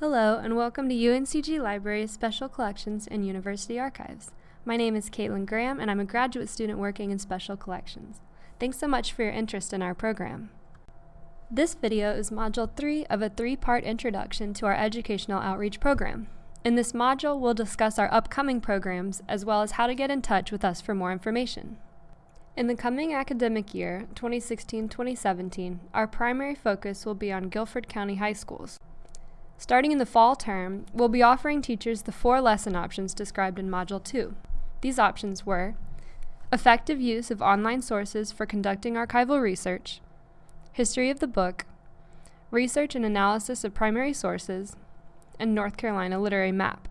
Hello, and welcome to UNCG Library's Special Collections and University Archives. My name is Caitlin Graham, and I'm a graduate student working in Special Collections. Thanks so much for your interest in our program. This video is Module 3 of a three-part introduction to our educational outreach program. In this module, we'll discuss our upcoming programs, as well as how to get in touch with us for more information. In the coming academic year, 2016-2017, our primary focus will be on Guilford County High Schools. Starting in the fall term, we'll be offering teachers the four lesson options described in Module 2. These options were effective use of online sources for conducting archival research, history of the book, research and analysis of primary sources, and North Carolina literary map.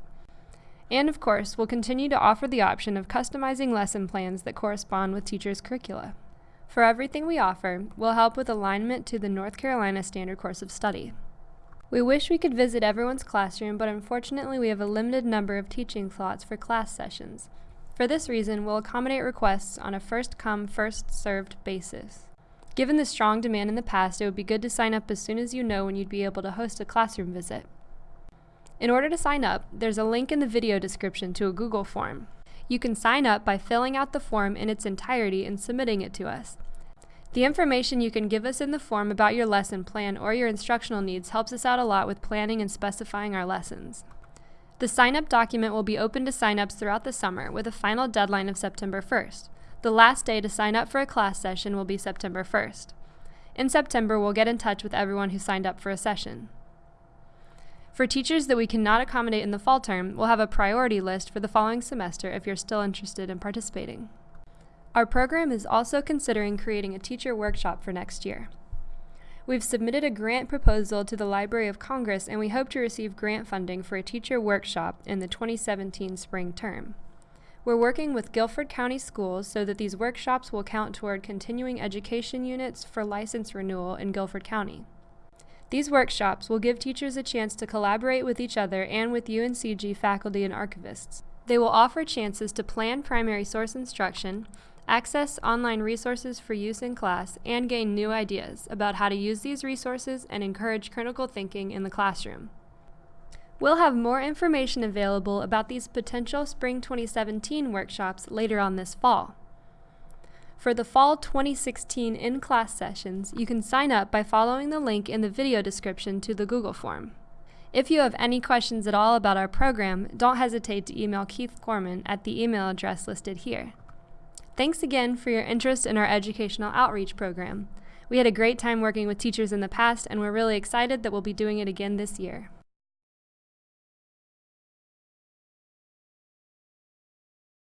And of course, we'll continue to offer the option of customizing lesson plans that correspond with teachers' curricula. For everything we offer, we'll help with alignment to the North Carolina Standard Course of Study. We wish we could visit everyone's classroom, but unfortunately we have a limited number of teaching slots for class sessions. For this reason, we'll accommodate requests on a first-come, first-served basis. Given the strong demand in the past, it would be good to sign up as soon as you know when you'd be able to host a classroom visit. In order to sign up, there's a link in the video description to a Google form. You can sign up by filling out the form in its entirety and submitting it to us. The information you can give us in the form about your lesson plan or your instructional needs helps us out a lot with planning and specifying our lessons. The sign-up document will be open to sign-ups throughout the summer with a final deadline of September 1st. The last day to sign up for a class session will be September 1st. In September, we'll get in touch with everyone who signed up for a session. For teachers that we cannot accommodate in the fall term, we'll have a priority list for the following semester if you're still interested in participating. Our program is also considering creating a teacher workshop for next year. We've submitted a grant proposal to the Library of Congress and we hope to receive grant funding for a teacher workshop in the 2017 spring term. We're working with Guilford County Schools so that these workshops will count toward continuing education units for license renewal in Guilford County. These workshops will give teachers a chance to collaborate with each other and with UNCG faculty and archivists. They will offer chances to plan primary source instruction, access online resources for use in class, and gain new ideas about how to use these resources and encourage critical thinking in the classroom. We'll have more information available about these potential Spring 2017 workshops later on this fall. For the Fall 2016 in-class sessions, you can sign up by following the link in the video description to the Google form. If you have any questions at all about our program, don't hesitate to email Keith Gorman at the email address listed here. Thanks again for your interest in our educational outreach program. We had a great time working with teachers in the past and we're really excited that we'll be doing it again this year.